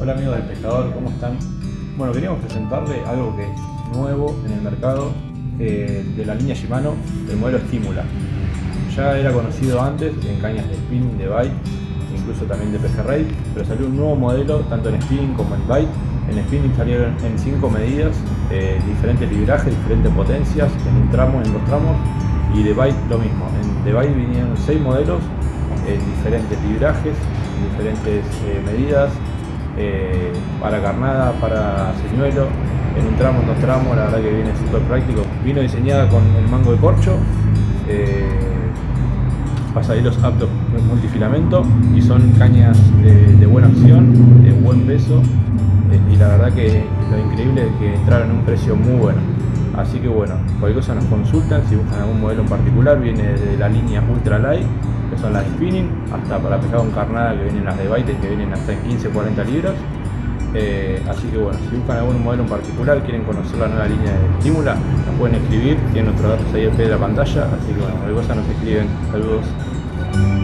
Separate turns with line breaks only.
Hola amigos del pescador, ¿cómo están? Bueno, queríamos presentarle algo que es nuevo en el mercado eh, de la línea Shimano, el modelo Stimula. Ya era conocido antes en cañas de spinning, de bite, incluso también de pejerrey, pero salió un nuevo modelo tanto en spinning como en bite. En spinning salieron en 5 medidas, eh, diferentes librajes, diferentes potencias, en un tramo, en dos tramos, y de bite lo mismo. En de bite vinieron 6 modelos en diferentes librajes, diferentes eh, medidas, eh, para carnada, para señuelo, en un tramo, en dos tramos, la verdad que viene súper práctico. Vino diseñada con el mango de corcho, eh, pasadillos aptos multifilamento y son cañas de, buena acción, de buen peso eh, y la verdad que lo increíble es que entraron en un precio muy bueno. Así que bueno, cualquier cosa nos consultan, si buscan algún modelo en particular, viene de la línea Ultra Light que son las spinning, hasta para pescado con carnada que vienen las de baites que vienen hasta en 15-40 libras. Eh, así que bueno, si buscan algún modelo en particular, quieren conocer la nueva línea de estímula, nos pueden escribir, tienen nuestros datos ahí al pie de la pantalla, así que bueno, cualquier cosa nos escriben. Saludos.